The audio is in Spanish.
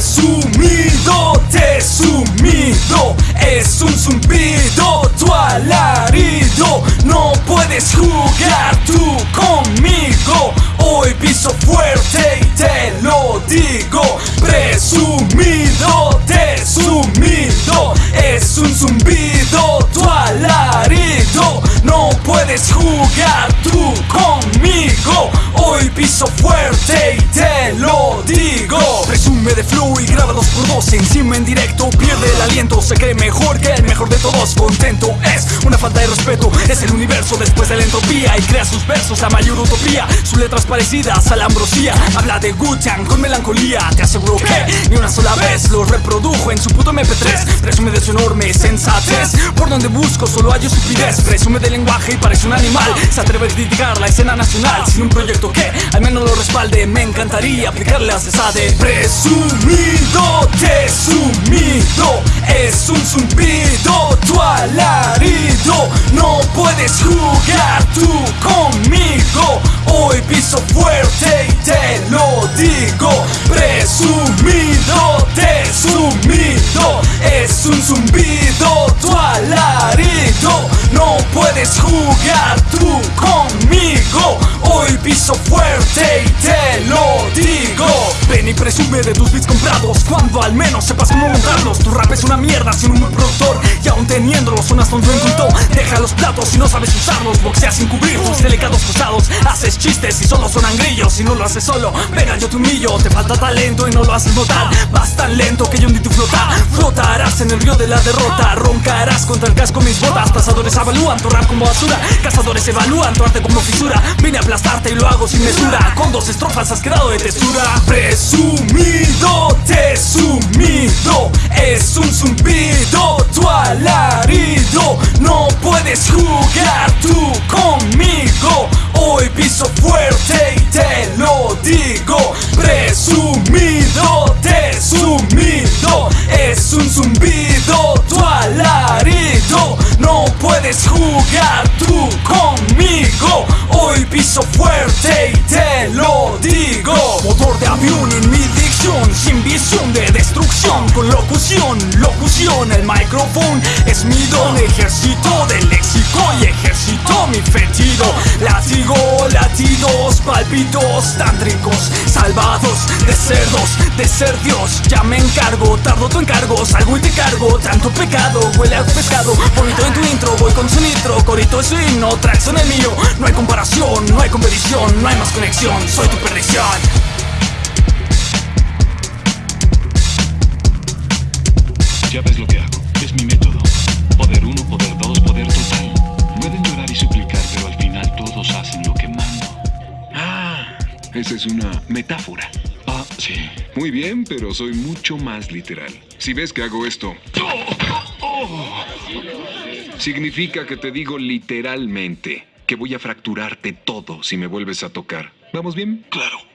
Presumido, te sumido Es un zumbido, tu alarido. No puedes jugar tú conmigo. Hoy piso fuerte y te lo digo. Presumido, te sumido Es un zumbido, tu alarido. No puedes jugar tú conmigo. Hoy piso fuerte de flow y graba dos por dos Encima en directo. Pierde el aliento Se cree mejor que el mejor de todos. Contento es una falta de respeto Es el universo después de la entropía. Y crea sus versos la mayor utopía. Sus letras parecidas a la ambrosía. Habla de Guccian con melancolía. Te aseguro que ni una sola vez Lo reprodujo en su puto MP3 Presume de su enorme sensatez. Por donde busco solo hay estupidez. Presume del lenguaje y parece un animal. Se atreve a criticar la escena nacional Sin un proyecto que al menos lo respalde. Me encantaría aplicarle a esa de Presumido, te sumido Es un zumbido, tu alarido No puedes jugar tú conmigo. Hoy piso fuerte y te lo digo Presumido, te sumido Es un zumbido, tu alarido No puedes jugar tú conmigo. Hoy piso fuerte y te lo digo presume de tus beats comprados Cuando al menos sepas cómo montarlos. Tu rap es una mierda sin un buen productor Y aún teniéndolo sonas tonto culto Deja los platos y no sabes usarlos. Boxeas sin cubrir tus delicados costados Haces chistes y solo sonan grillos Si no lo haces solo, venga yo te humillo. Te falta talento y no lo haces notar. Vas tan lento que yo ni tu flota. Flotarás en el río de la derrota. Roncarás contra el casco mis botas. Cazadores avalúan tu como basura. Cazadores evalúan tu arte como fisura. Vine a aplastarte y lo hago sin mesura. Con dos estrofas has quedado de textura. Presumido, te sumido. Es un zumbido, jugar tú conmigo. Hoy piso fuerte y te lo digo. Motor de avión en mi dicción Sin visión de destrucción. Con locución, locución El micrófono es mi don. Ejército de léxico y ejército mi fetido palpitos tántricos Salvados de cerdos, de ser Dios. Ya me encargo, tardo tu encargo Salgo y te cargo, tanto pecado Huele a pescado, bonito en tu intro Voy con su nitro, corito es su himno Tracks son el mío, no hay comparación No hay competición, no hay más conexión. Soy tu perdición. Ya ves lo que hago. Es mi método. Poder uno, poder dos, poder total. Pueden llorar esa es una metáfora. Ah, sí. Muy bien, pero soy mucho más literal. Si ves que hago esto... Significa que te digo literalmente que voy a fracturarte todo si me vuelves a tocar. ¿Vamos bien? Claro.